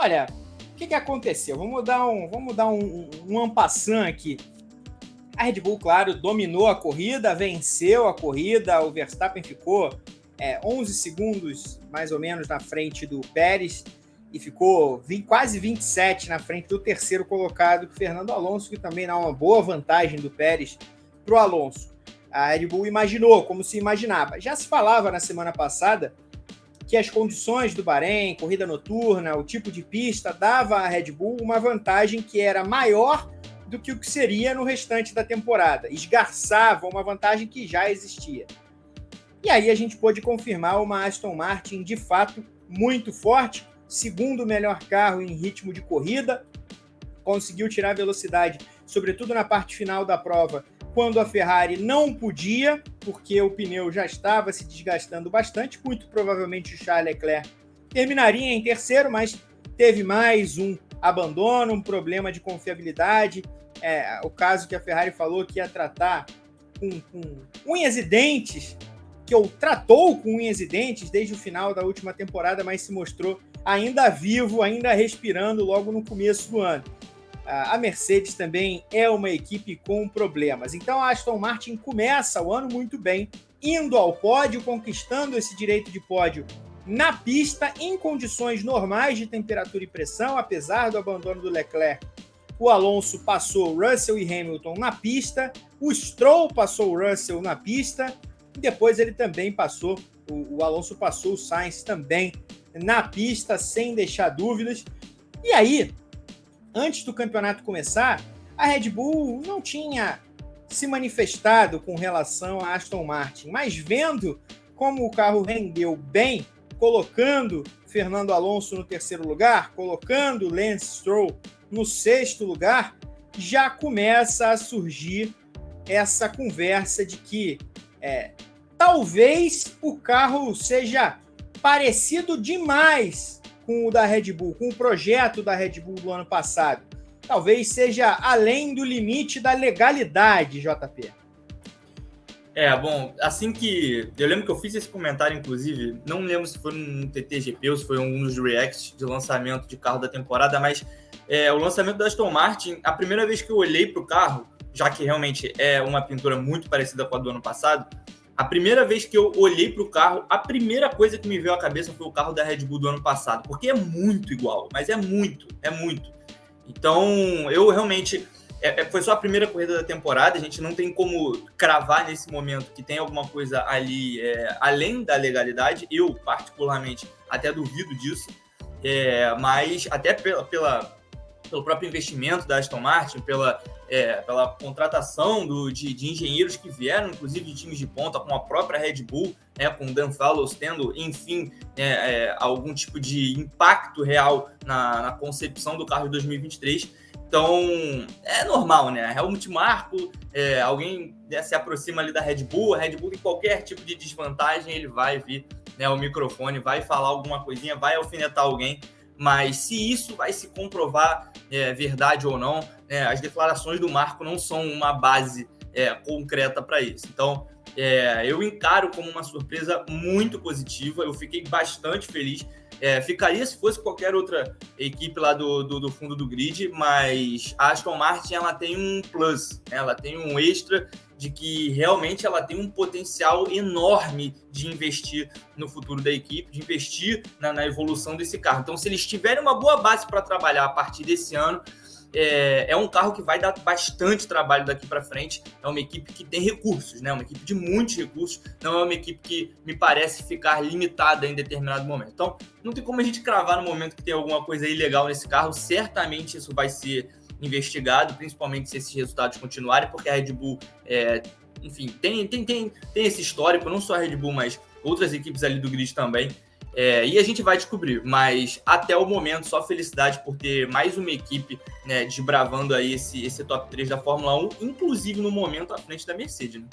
Olha, o que, que aconteceu? Vamos dar um, vamos dar um, um, um aqui. A Red Bull, claro, dominou a corrida, venceu a corrida. O Verstappen ficou é, 11 segundos, mais ou menos, na frente do Pérez e ficou 20, quase 27 na frente do terceiro colocado, Fernando Alonso, que também dá uma boa vantagem do Pérez para o Alonso. A Red Bull imaginou, como se imaginava. Já se falava na semana passada que as condições do Bahrein, corrida noturna, o tipo de pista, dava à Red Bull uma vantagem que era maior do que o que seria no restante da temporada. Esgarçava uma vantagem que já existia. E aí a gente pôde confirmar uma Aston Martin de fato muito forte, segundo melhor carro em ritmo de corrida, conseguiu tirar velocidade, sobretudo na parte final da prova, quando a Ferrari não podia, porque o pneu já estava se desgastando bastante. Muito provavelmente o Charles Leclerc terminaria em terceiro, mas teve mais um abandono, um problema de confiabilidade. É, o caso que a Ferrari falou que ia tratar com, com unhas e dentes, que ou tratou com unhas e dentes desde o final da última temporada, mas se mostrou ainda vivo, ainda respirando logo no começo do ano. A Mercedes também é uma equipe com problemas. Então a Aston Martin começa o ano muito bem, indo ao pódio, conquistando esse direito de pódio na pista, em condições normais de temperatura e pressão, apesar do abandono do Leclerc. O Alonso passou Russell e Hamilton na pista, o Stroll passou Russell na pista, e depois ele também passou, o, o Alonso passou o Sainz também na pista, sem deixar dúvidas. E aí, antes do campeonato começar, a Red Bull não tinha se manifestado com relação a Aston Martin, mas vendo como o carro rendeu bem, colocando Fernando Alonso no terceiro lugar, colocando Lance Stroll no sexto lugar, já começa a surgir essa conversa de que é, talvez o carro seja parecido demais com o da Red Bull, com o projeto da Red Bull do ano passado. Talvez seja além do limite da legalidade, JP. É, bom, assim que. Eu lembro que eu fiz esse comentário, inclusive, não lembro se foi no TTGP ou se foi um dos reacts de lançamento de carro da temporada, mas é, o lançamento da Aston Martin, a primeira vez que eu olhei para o carro, já que realmente é uma pintura muito parecida com a do ano passado, a primeira vez que eu olhei para o carro, a primeira coisa que me veio à cabeça foi o carro da Red Bull do ano passado, porque é muito igual, mas é muito, é muito. Então, eu realmente. É, é, foi só a primeira corrida da temporada, a gente não tem como cravar nesse momento que tem alguma coisa ali é, além da legalidade. Eu, particularmente, até duvido disso, é, mas até pela, pela, pelo próprio investimento da Aston Martin, pela é, pela contratação do, de, de, engenheiros que vieram, inclusive de times de ponta, com a própria Red Bull, né, com o Dan Fallows tendo, enfim, é, é, algum tipo de impacto real na, na, concepção do carro de 2023. Então, é normal, né? Helmut Marko, é, alguém né, se aproxima ali da Red Bull, a Red Bull tem qualquer tipo de desvantagem, ele vai vir né, o microfone, vai falar alguma coisinha, vai alfinetar alguém mas se isso vai se comprovar é, verdade ou não, é, as declarações do Marco não são uma base é, concreta para isso. Então, é, eu encaro como uma surpresa muito positiva, eu fiquei bastante feliz. É, ficaria se fosse qualquer outra equipe lá do, do, do, fundo do grid, mas a Aston Martin ela tem um plus, né? ela tem um extra de que realmente ela tem um potencial enorme de investir no futuro da equipe, de investir na, na evolução desse carro. Então, se eles tiverem uma boa base para trabalhar a partir desse ano, é, é, um carro que vai dar bastante trabalho daqui para frente. É uma equipe que tem recursos, né? Uma equipe de muitos recursos. Não é uma equipe que me parece ficar limitada em determinado momento. Então, não tem como a gente cravar no momento que tem alguma coisa ilegal nesse carro. Certamente isso vai ser investigado, principalmente se esses resultados continuarem, porque a Red Bull, é, enfim, tem, tem, tem, tem esse histórico, não só a Red Bull, mas outras equipes ali do grid também. É, e a gente vai descobrir, mas até o momento, só felicidade por ter mais uma equipe né, desbravando aí esse, esse top 3 da Fórmula 1, inclusive no momento à frente da Mercedes. Né?